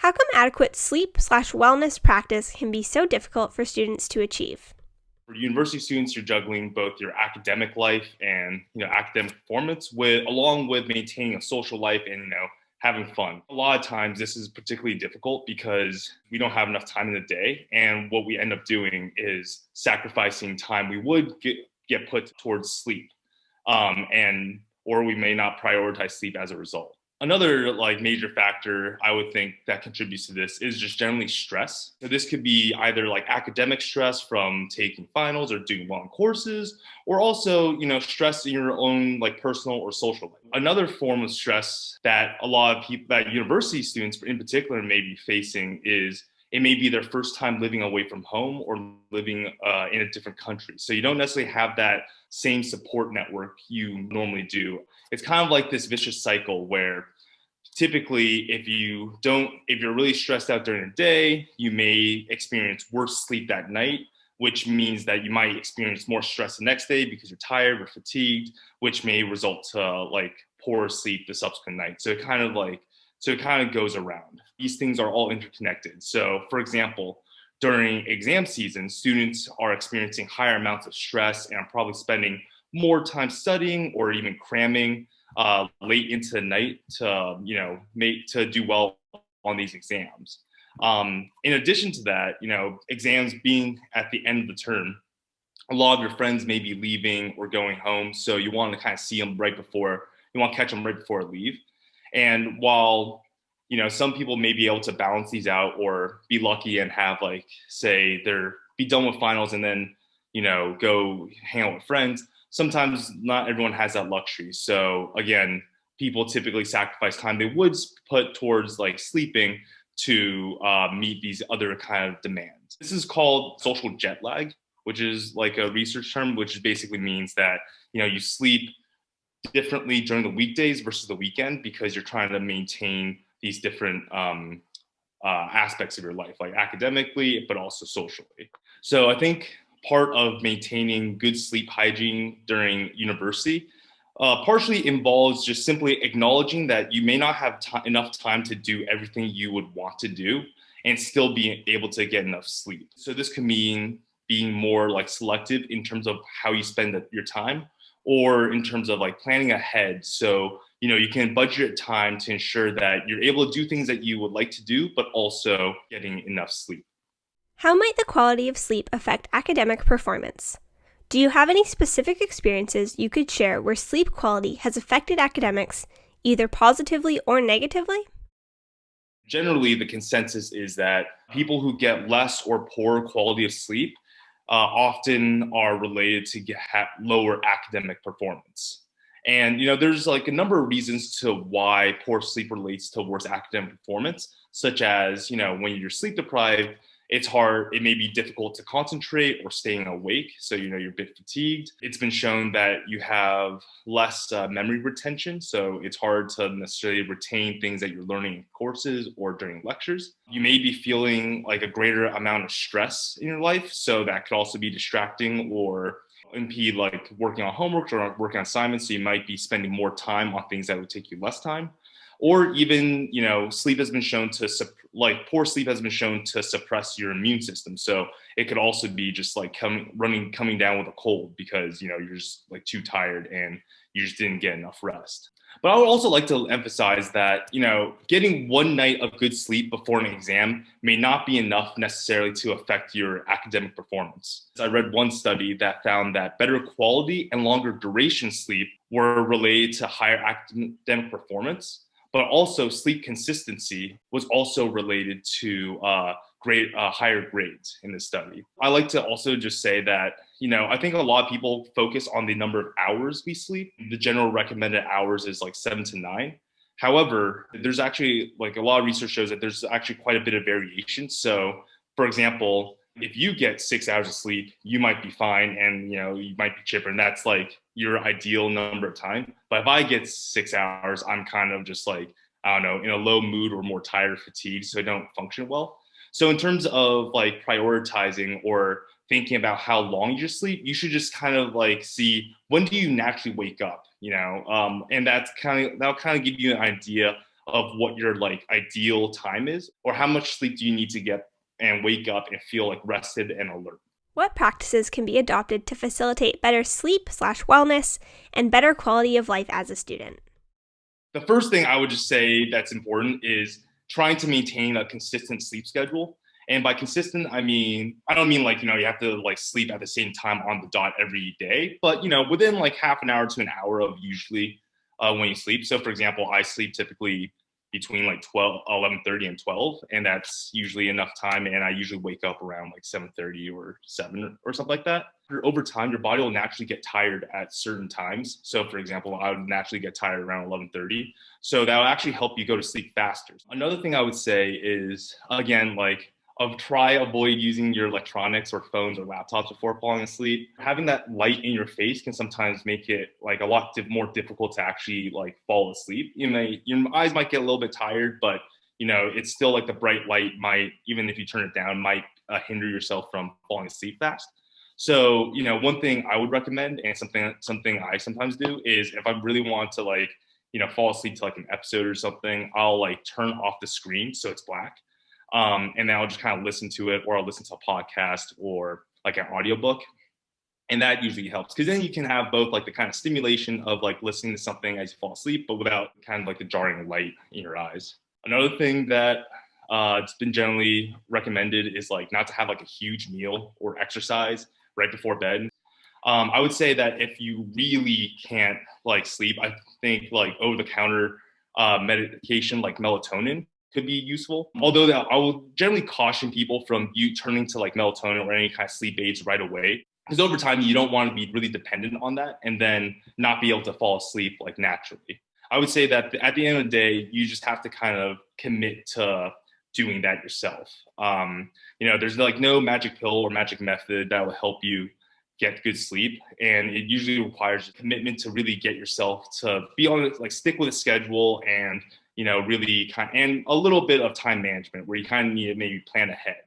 How come adequate sleep slash wellness practice can be so difficult for students to achieve? For university students, you're juggling both your academic life and you know academic performance with along with maintaining a social life and you know having fun. A lot of times this is particularly difficult because we don't have enough time in the day and what we end up doing is sacrificing time we would get, get put towards sleep um, and or we may not prioritize sleep as a result. Another like major factor I would think that contributes to this is just generally stress. So this could be either like academic stress from taking finals or doing in courses, or also, you know, stress in your own like personal or social life. Another form of stress that a lot of people that university students in particular may be facing is it may be their first time living away from home or living uh, in a different country. So you don't necessarily have that same support network you normally do. It's kind of like this vicious cycle where typically if you don't, if you're really stressed out during the day, you may experience worse sleep that night, which means that you might experience more stress the next day because you're tired or fatigued, which may result to like poor sleep the subsequent night. So it kind of like so it kind of goes around. These things are all interconnected. So for example, during exam season, students are experiencing higher amounts of stress and are probably spending more time studying or even cramming uh, late into the night to, you know, make to do well on these exams. Um, in addition to that, you know, exams being at the end of the term, a lot of your friends may be leaving or going home. So you want to kind of see them right before, you want to catch them right before leave. And while you know some people may be able to balance these out or be lucky and have like say they're be done with finals and then you know go hang out with friends, sometimes not everyone has that luxury. So again, people typically sacrifice time they would put towards like sleeping to uh, meet these other kind of demands. This is called social jet lag, which is like a research term, which basically means that you know you sleep differently during the weekdays versus the weekend because you're trying to maintain these different um, uh, aspects of your life, like academically, but also socially. So I think part of maintaining good sleep hygiene during university uh, partially involves just simply acknowledging that you may not have enough time to do everything you would want to do and still be able to get enough sleep. So this can mean being more like selective in terms of how you spend your time or in terms of like planning ahead. So, you know, you can budget time to ensure that you're able to do things that you would like to do, but also getting enough sleep. How might the quality of sleep affect academic performance? Do you have any specific experiences you could share where sleep quality has affected academics either positively or negatively? Generally, the consensus is that people who get less or poor quality of sleep uh, often are related to get lower academic performance. And you know, there's like a number of reasons to why poor sleep relates to worse academic performance, such as you know, when you're sleep deprived, it's hard, it may be difficult to concentrate or staying awake. So, you know, you're a bit fatigued. It's been shown that you have less uh, memory retention. So it's hard to necessarily retain things that you're learning in courses or during lectures. You may be feeling like a greater amount of stress in your life. So that could also be distracting or impede like working on homework or working on assignments. So you might be spending more time on things that would take you less time or even you know sleep has been shown to like poor sleep has been shown to suppress your immune system so it could also be just like coming running coming down with a cold because you know you're just like too tired and you just didn't get enough rest but I would also like to emphasize that, you know, getting one night of good sleep before an exam may not be enough necessarily to affect your academic performance. I read one study that found that better quality and longer duration sleep were related to higher academic performance but also sleep consistency was also related to uh, great uh, higher grades in this study. I like to also just say that you know I think a lot of people focus on the number of hours we sleep. The general recommended hours is like seven to nine. However, there's actually like a lot of research shows that there's actually quite a bit of variation. So, for example, if you get six hours of sleep, you might be fine and you know you might be chipper, and that's like your ideal number of time. But if I get six hours, I'm kind of just like I don't know in a low mood or more tired or fatigued, so I don't function well. So in terms of like prioritizing or thinking about how long you sleep, you should just kind of like see when do you naturally wake up, you know, um, and that's kind of that'll kind of give you an idea of what your like ideal time is or how much sleep do you need to get and wake up and feel like rested and alert. What practices can be adopted to facilitate better sleep slash wellness and better quality of life as a student? The first thing I would just say that's important is trying to maintain a consistent sleep schedule. And by consistent, I mean, I don't mean like, you know, you have to like sleep at the same time on the dot every day, but, you know, within like half an hour to an hour of usually uh, when you sleep. So for example, I sleep typically between like 12 11:30 and 12 and that's usually enough time and I usually wake up around like 7:30 or 7 or something like that. Over time your body will naturally get tired at certain times. So for example, I would naturally get tired around 11:30. So that will actually help you go to sleep faster. Another thing I would say is again like of try avoid using your electronics or phones or laptops before falling asleep. Having that light in your face can sometimes make it like a lot more difficult to actually like fall asleep. You may your eyes might get a little bit tired, but you know it's still like the bright light might even if you turn it down might uh, hinder yourself from falling asleep fast. So you know one thing I would recommend and something something I sometimes do is if I really want to like you know fall asleep to like an episode or something, I'll like turn off the screen so it's black um, and then I'll just kind of listen to it or I'll listen to a podcast or like an audiobook. And that usually helps because then you can have both like the kind of stimulation of like listening to something as you fall asleep, but without kind of like the jarring light in your eyes. Another thing that uh, it's been generally recommended is like not to have like a huge meal or exercise right before bed. Um, I would say that if you really can't like sleep, I think like over the counter uh, medication like melatonin could be useful. Although I will generally caution people from you turning to like melatonin or any kind of sleep aids right away. Because over time, you don't want to be really dependent on that and then not be able to fall asleep like naturally. I would say that at the end of the day, you just have to kind of commit to doing that yourself. Um, you know, there's like no magic pill or magic method that will help you get good sleep. And it usually requires commitment to really get yourself to be on it, like stick with a schedule and you know, really kind and a little bit of time management where you kind of need to maybe plan ahead.